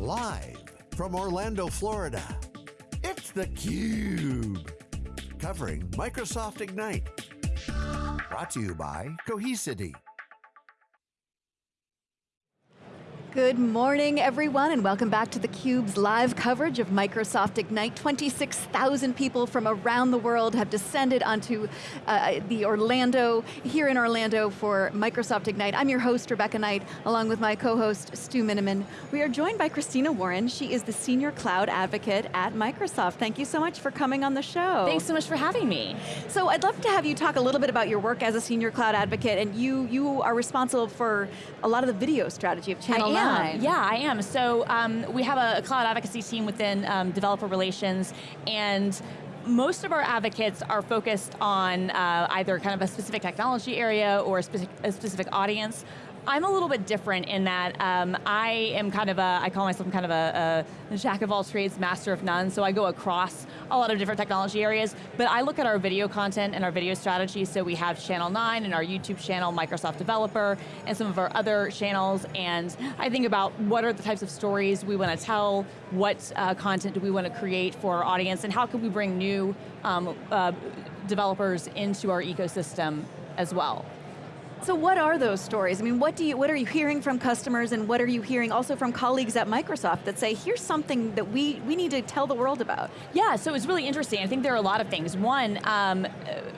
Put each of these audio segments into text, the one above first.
Live from Orlando, Florida, it's theCUBE. Covering Microsoft Ignite. Brought to you by Cohesity. Good morning, everyone, and welcome back to theCUBE's live coverage of Microsoft Ignite. 26,000 people from around the world have descended onto uh, the Orlando, here in Orlando for Microsoft Ignite. I'm your host, Rebecca Knight, along with my co-host, Stu Miniman. We are joined by Christina Warren. She is the Senior Cloud Advocate at Microsoft. Thank you so much for coming on the show. Thanks so much for having me. So I'd love to have you talk a little bit about your work as a Senior Cloud Advocate, and you, you are responsible for a lot of the video strategy of Channel am. Yeah, I am. So um, we have a, a, cloud advocacy team within um, developer relations, and most of our advocates are focused on uh, either kind of a specific technology area or a specific, a specific audience. I'm a little bit different in that um, I am kind of a, I call myself kind of a, a, jack of all trades, master of none, so I go across a lot of different technology areas, but I look at our video content and our video strategy, so we have Channel 9 and our YouTube channel, Microsoft Developer, and some of our other channels, and I think about what are the types of stories we want to tell, what uh, content do we want to create for our audience, and how can we bring new um, uh, developers into our ecosystem as well. So what are those stories? I mean, what, do you, what are you hearing from customers and what are you hearing also from colleagues at Microsoft that say, here's something that we, we need to tell the world about? Yeah, so it's really interesting. I think there are a lot of things. One, um,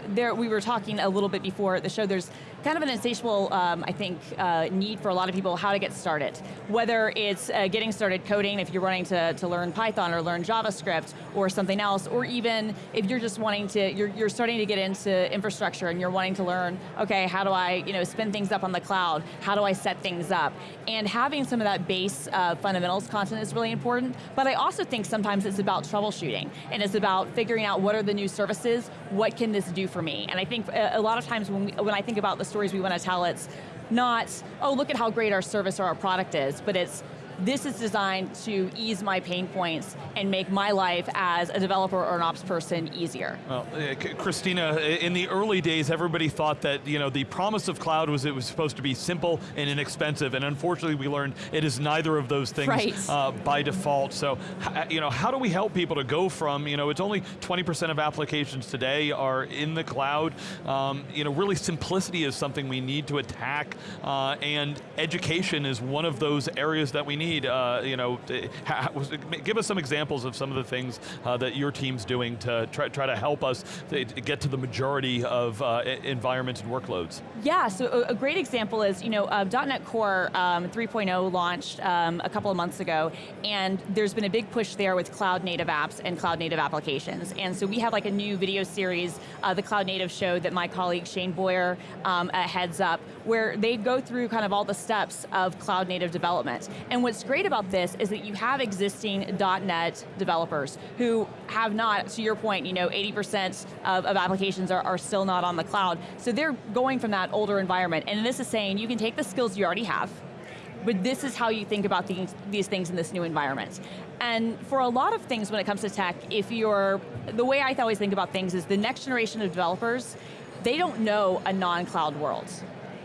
there, we were talking a little bit before the show, there's kind of an insatiable, um, I think, uh, need for a lot of people how to get started. Whether it's uh, getting started coding, if you're wanting to, to learn Python or learn JavaScript or something else, or even if you're just wanting to, you're, you're starting to get into infrastructure and you're wanting to learn, okay, how do I you know, spin things up on the cloud? How do I set things up? And having some of that base uh, fundamentals content is really important, but I also think sometimes it's about troubleshooting, and it's about figuring out what are the new services, what can this do for me? And I think a, a lot of times when, we, when I think about the stories we want to tell, it's not, oh, look at how great our service or our product is, but it's, this is designed to ease my pain points and make my life as a developer or an ops person easier. Well, uh, Christina, in the early days, everybody thought that you know the promise of cloud was it was supposed to be simple and inexpensive, and unfortunately we learned it is neither of those things right. uh, by default. So, you know, how do we help people to go from, you know, it's only 20% of applications today are in the cloud. Um, you know, really simplicity is something we need to attack, uh, and education is one of those areas that we need need, uh, you know, give us some examples of some of the things uh, that your team's doing to try, try to help us get to the majority of uh, environments and workloads. Yeah, so a, great example is, you know, uh, .NET Core um, 3.0 launched um, a couple of months ago, and there's been a big push there with cloud native apps and cloud native applications. And so we have like a new video series, uh, the Cloud Native Show that my colleague Shayne Boyer um, heads up, where they go through kind of all the steps of cloud native development. And what's great about this is that you have existing .NET developers who have not, to your point, you know, 80% of, of applications are, are still not on the cloud. So they're going from that older environment, and this is saying you can take the skills you already have, but this is how you think about these, these things in this new environment. And for a lot of things when it comes to tech, if you're, the way I always think about things is the next generation of developers, they don't know a non-cloud world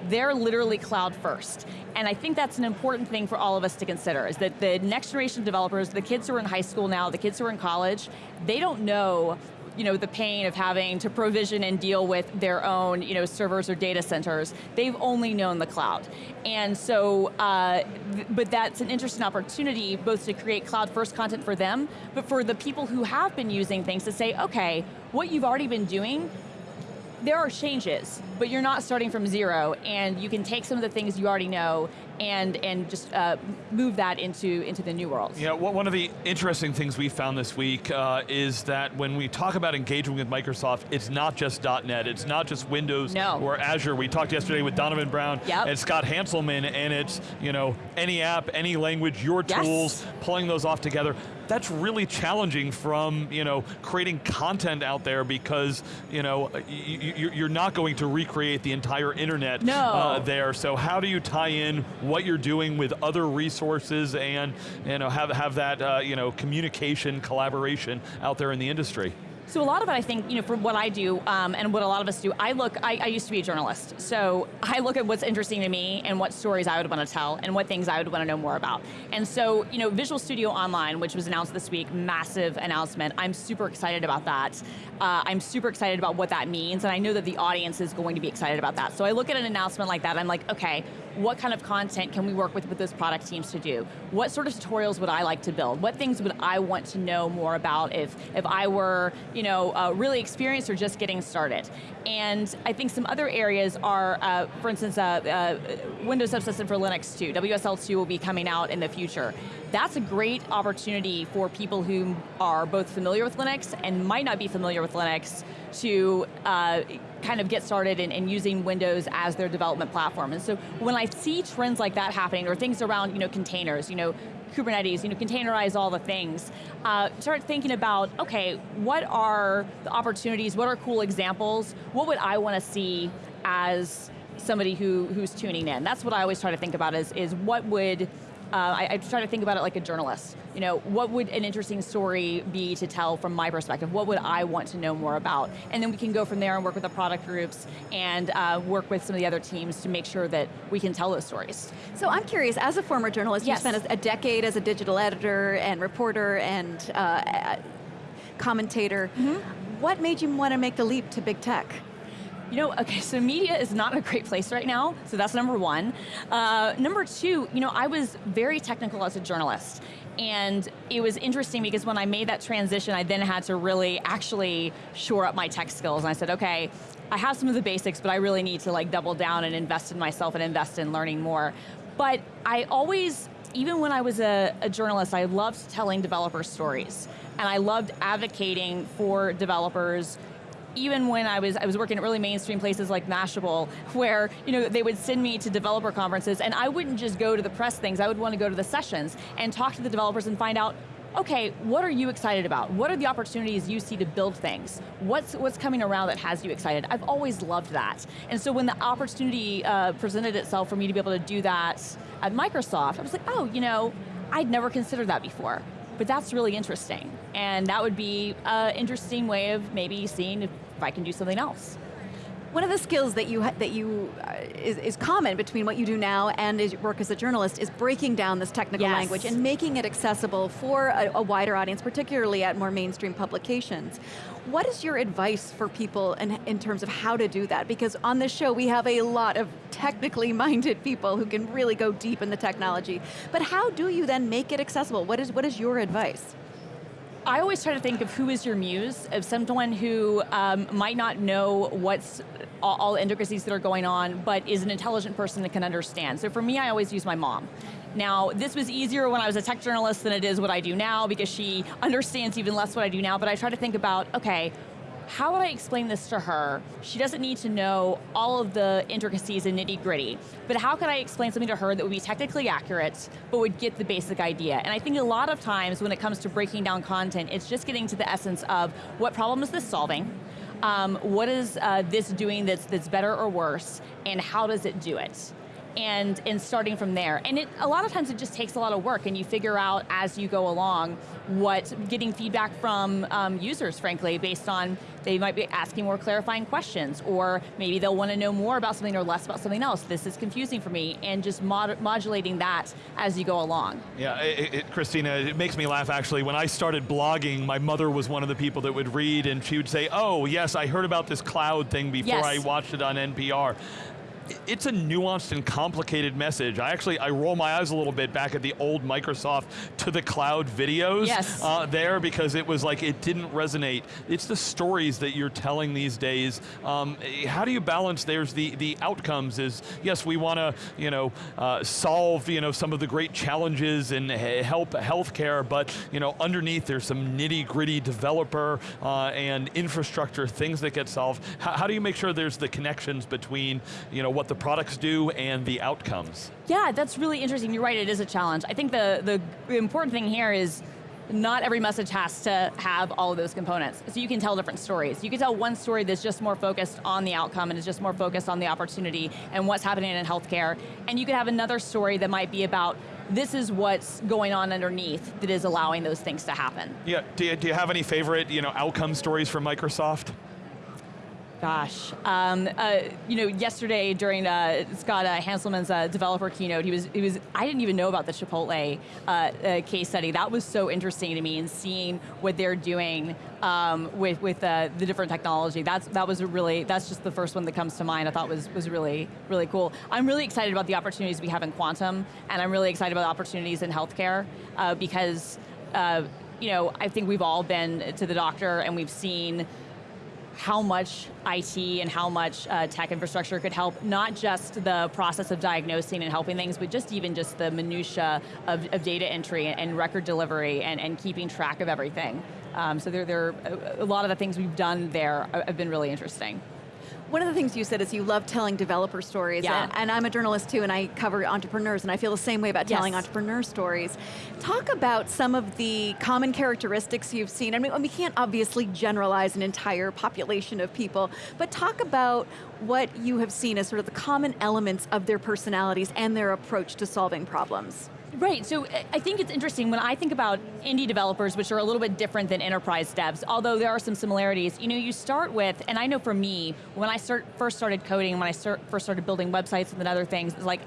they're literally cloud first. And I think that's an important thing for all of us to consider, is that the next generation of developers, the kids who are in high school now, the kids who are in college, they don't know you know, the pain of having to provision and deal with their own you know, servers or data centers. They've only known the cloud. And so, uh, but that's an interesting opportunity both to create cloud first content for them, but for the people who have been using things to say, okay, what you've already been doing, there are changes, but you're not starting from zero, and you can take some of the things you already know and, and just uh, move that into, into the new world. Yeah, well, one of the interesting things we found this week uh, is that when we talk about engagement with Microsoft, it's not just .NET, it's not just Windows no. or Azure. We talked yesterday with Donovan Brown yep. and Scott Hanselman, and it's you know any app, any language, your yes. tools, pulling those off together that's really challenging from you know creating content out there because you know you, are not going to recreate the entire internet no. uh, there. So how do you tie in what you're doing with other resources and you know, have, have that uh, you know, communication, collaboration out there in the industry? So a lot of it, I think, you know, from what I do um, and what a lot of us do, I look, I, I, used to be a journalist, so I look at what's interesting to me and what stories I would want to tell and what things I would want to know more about. And so, you know, Visual Studio Online, which was announced this week, massive announcement. I'm super excited about that. Uh, I'm super excited about what that means, and I know that the audience is going to be excited about that. So I look at an announcement like that, I'm like, okay, what kind of content can we work with with those product teams to do? What sort of tutorials would I like to build? What things would I want to know more about if, if I were you know, uh, really experienced or just getting started? And I think some other areas are, uh, for instance, uh, uh Windows Subsystem for Linux 2. WSL2 will be coming out in the future. That's a great opportunity for people who are both familiar with Linux and might not be familiar with Linux to uh, kind of get started in, in, using Windows as their development platform. And so when I see trends like that happening, or things around you know, containers, you know, Kubernetes, you know, containerize all the things, uh, start thinking about, okay, what are the opportunities, what are cool examples, what would I want to see as somebody who, who's tuning in? That's what I always try to think about is, is what would uh, I, I, try to think about it like a journalist. You know, what would an interesting story be to tell from my perspective? What would I want to know more about? And then we can go from there and work with the product groups and uh, work with some of the other teams to make sure that we can tell those stories. So I'm curious, as a former journalist, yes. you spent a decade as a digital editor and reporter and uh, commentator. Mm -hmm. What made you want to make the leap to big tech? You know, okay, so media is not a great place right now, so that's number one. Uh, number two, you know, I was very technical as a journalist, and it was interesting because when I made that transition, I then had to really actually shore up my tech skills, and I said, okay, I have some of the basics, but I really need to like double down and invest in myself and invest in learning more. But I always, even when I was a, a journalist, I loved telling developer stories. And I loved advocating for developers even when I was, I was working at really mainstream places like Mashable, where you know, they would send me to developer conferences and I wouldn't just go to the press things, I would want to go to the sessions and talk to the developers and find out okay, what are you excited about? What are the opportunities you see to build things? What's, what's coming around that has you excited? I've always loved that. And so when the opportunity uh, presented itself for me to be able to do that at Microsoft, I was like, oh, you know, I'd never considered that before but that's really interesting. And that would be an interesting way of maybe seeing if, if I can do something else. One of the skills that you that you uh, is, is, common between what you do now and is work as a journalist is breaking down this technical yes. language and making it accessible for a, a, wider audience, particularly at more mainstream publications. What is your advice for people in, in terms of how to do that? Because on this show we have a lot of technically minded people who can really go deep in the technology. But how do you then make it accessible? What is, what is your advice? I always try to think of who is your muse, of someone who um, might not know what's all, all intricacies that are going on, but is an intelligent person that can understand. So for me, I always use my mom. Now, this was easier when I was a tech journalist than it is what I do now because she understands even less what I do now, but I try to think about, okay, how would I explain this to her? She doesn't need to know all of the intricacies and nitty gritty, but how could I explain something to her that would be technically accurate, but would get the basic idea? And I think a lot of times when it comes to breaking down content, it's just getting to the essence of what problem is this solving, um, what is uh, this doing that's, that's better or worse, and how does it do it? And, and starting from there. And it, a lot of times it just takes a lot of work and you figure out as you go along what, getting feedback from um, users, frankly, based on they might be asking more clarifying questions, or maybe they'll want to know more about something or less about something else. This is confusing for me, and just mod modulating that as you go along. Yeah, it, it, Christina, it makes me laugh actually. When I started blogging, my mother was one of the people that would read, and she would say, oh, yes, I heard about this cloud thing before yes. I watched it on NPR it's a nuanced and complicated message. I actually, I roll my eyes a little bit back at the old Microsoft to the cloud videos yes. uh, there because it was like, it didn't resonate. It's the stories that you're telling these days. Um, how do you balance, there's the, the outcomes is, yes, we want to you know, uh, solve you know, some of the great challenges and help healthcare, but you know, underneath there's some nitty gritty developer uh, and infrastructure things that get solved. How, how do you make sure there's the connections between you know, what the products do and the outcomes. Yeah, that's really interesting. You're right, it is a challenge. I think the, the important thing here is not every message has to have all of those components. So you can tell different stories. You can tell one story that's just more focused on the outcome and is just more focused on the opportunity and what's happening in healthcare. And you could have another story that might be about this is what's going on underneath that is allowing those things to happen. Yeah, do you, do you have any favorite you know, outcome stories from Microsoft? Gosh, um, uh, you know, yesterday during uh, Scott uh, Hanselman's uh, developer keynote, he was, he was, I didn't even know about the Chipotle uh, uh, case study. That was so interesting to me and seeing what they're doing um, with, with the different technology. That's, that was really, that's just the first one that comes to mind I thought was, was really, really cool. I'm really excited about the opportunities we have in quantum, and I'm really excited about the opportunities in healthcare, because, you know, I think we've all been to the doctor and we've seen how much IT and how much uh, tech infrastructure could help, not just the process of diagnosing and helping things, but just even just the minutia of, of data entry and record delivery and, and keeping track of everything. Um, so there, there, a lot of the things we've done there have been really interesting. One of the things you said is you love telling developer stories, yeah. and, and, I'm a journalist too, and I cover entrepreneurs, and I feel the same way about telling entrepreneur stories. Talk about some of the common characteristics you've seen. I mean, we can't obviously generalize an entire population of people, but talk about what you have seen as sort of the common elements of their personalities and their approach to solving problems. Right, so I think it's interesting when I think about indie developers, which are a little bit different than enterprise devs, although there are some similarities, you know, you start with, and I know for me, when I start, first started coding, when I start, first started building websites and other things, it's like,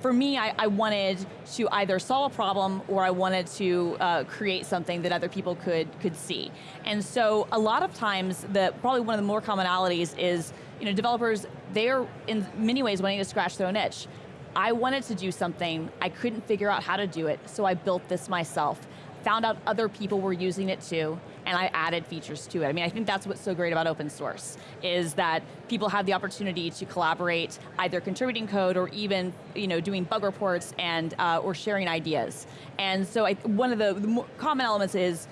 for me, I, I, wanted to either solve a problem or I wanted to uh, create something that other people could, could see. And so a lot of times, the, probably one of the more commonalities is, you know, developers, they're in many ways wanting to scratch their own itch. I wanted to do something, I couldn't figure out how to do it, so I built this myself. Found out other people were using it too, and I added features to it. I mean, I think that's what's so great about open source, is that people have the opportunity to collaborate, either contributing code or even you know, doing bug reports and uh, or sharing ideas. And so I, one of the, the common elements is,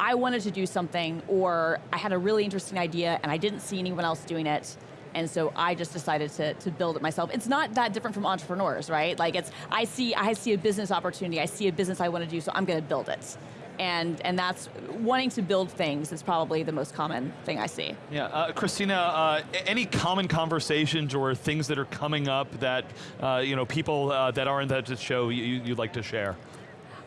I wanted to do something, or I had a really interesting idea and I didn't see anyone else doing it, and so I just decided to, to build it myself. It's not that different from entrepreneurs, right? Like it's, I see, I see a business opportunity, I see a business I want to do, so I'm going to build it. And, and that's, wanting to build things is probably the most common thing I see. Yeah, uh, Christina, uh, any common conversations or things that are coming up that, uh, you know, people uh, that aren't at the show you, you'd like to share?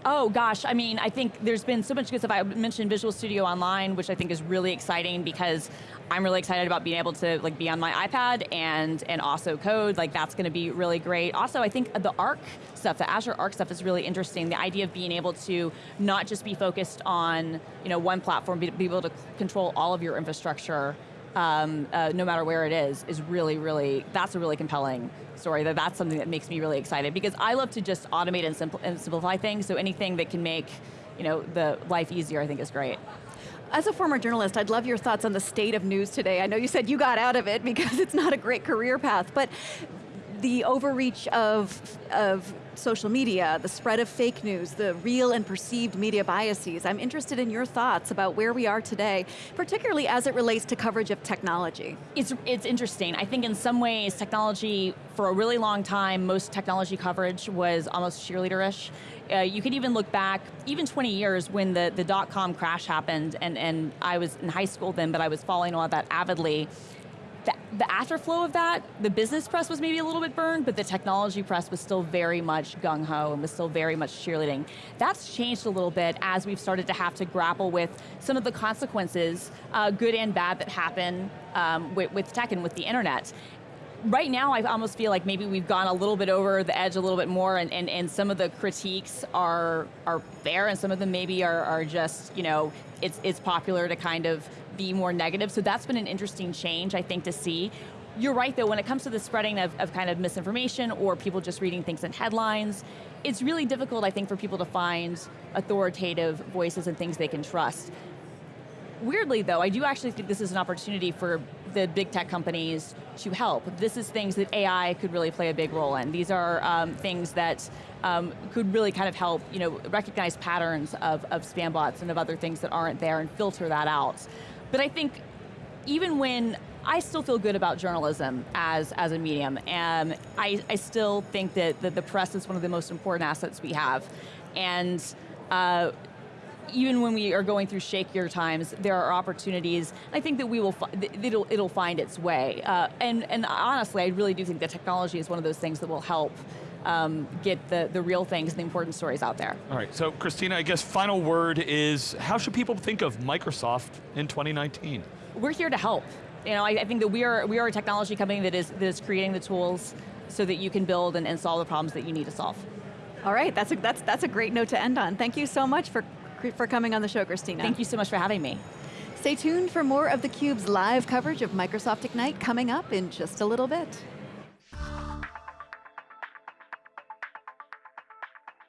Oh gosh, I mean, I think there's been so much good stuff. I mentioned Visual Studio Online, which I think is really exciting because I'm really excited about being able to like be on my iPad and and also code. Like that's going to be really great. Also, I think the Arc stuff, the Azure Arc stuff, is really interesting. The idea of being able to not just be focused on you know one platform, be, be able to control all of your infrastructure um, uh, no matter where it is, is really, really, that's a really compelling story. That That's something that makes me really excited because I love to just automate and, simpl and simplify things, so anything that can make you know, the life easier I think is great. As a former journalist, I'd love your thoughts on the state of news today. I know you said you got out of it because it's not a great career path, but the overreach of, of social media, the spread of fake news, the real and perceived media biases. I'm interested in your thoughts about where we are today, particularly as it relates to coverage of technology. It's, it's interesting. I think in some ways, technology, for a really long time, most technology coverage was almost cheerleaderish. Uh, you could even look back, even 20 years when the, the dot-com crash happened, and, and I was in high school then, but I was following all of that avidly the, the afterflow of that, the business press was maybe a little bit burned, but the technology press was still very much gung-ho and was still very much cheerleading. That's changed a little bit as we've started to have to grapple with some of the consequences, uh, good and bad, that happen um, with, with tech and with the internet right now I almost feel like maybe we've gone a little bit over the edge a little bit more and, and, and some of the critiques are are fair and some of them maybe are, are just, you know, it's, it's popular to kind of be more negative. So that's been an interesting change, I think, to see. You're right though, when it comes to the spreading of, of kind of misinformation or people just reading things in headlines, it's really difficult, I think, for people to find authoritative voices and things they can trust. Weirdly though, I do actually think this is an opportunity for the big tech companies to help. This is things that AI could really play a big role in. These are um, things that um, could really kind of help you know, recognize patterns of, of spam bots and of other things that aren't there and filter that out. But I think even when I still feel good about journalism as, as a medium, and I, I still think that, that the press is one of the most important assets we have. And uh, even when we are going through shakier times, there are opportunities. I think that we will, it'll, it'll find its way. Uh, and, and honestly, I really do think that technology is one of those things that will help um, get the, the real things and the important stories out there. All right, so Christina, I guess final word is, how should people think of Microsoft in 2019? We're here to help. You know, I, I think that we are, we are a technology company that is, that is creating the tools so that you can build and, and solve the problems that you need to solve. All right, that's a, that's, that's a great note to end on. Thank you so much for, for coming on the show, Christina. Thank you so much for having me. Stay tuned for more of theCUBE's live coverage of Microsoft Ignite coming up in just a little bit.